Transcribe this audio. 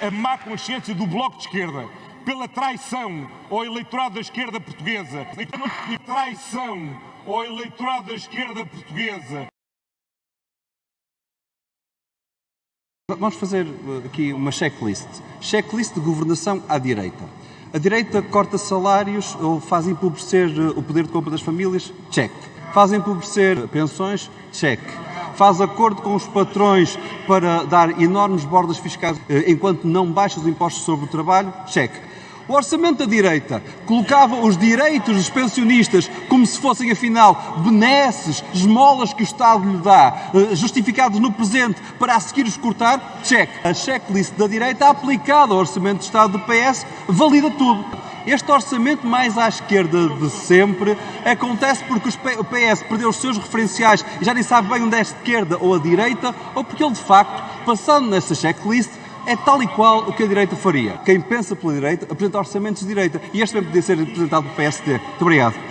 a má consciência do Bloco de Esquerda pela traição ao eleitorado da esquerda portuguesa. E traição ao eleitorado da esquerda portuguesa. Vamos fazer uh, aqui uma checklist. Checklist de governação à direita. A direita corta salários ou faz empobrecer uh, o poder de compra das famílias? Check. Faz empobrecer pensões? Check. Faz acordo com os patrões para dar enormes bordas fiscais uh, enquanto não baixa os impostos sobre o trabalho? Check. O orçamento da direita colocava os direitos dos pensionistas como se fossem, afinal, benesses, esmolas que o Estado lhe dá, eh, justificados no presente para a seguir os cortar? Check. A checklist da direita aplicada ao orçamento de Estado do PS valida tudo. Este orçamento mais à esquerda de sempre acontece porque o PS perdeu os seus referenciais e já nem sabe bem onde é a esquerda ou a direita, ou porque ele, de facto, passando nessa checklist, é tal e qual o que a direita faria. Quem pensa pela direita apresenta orçamentos de direita e este também podia ser apresentado pelo PSD. Muito obrigado.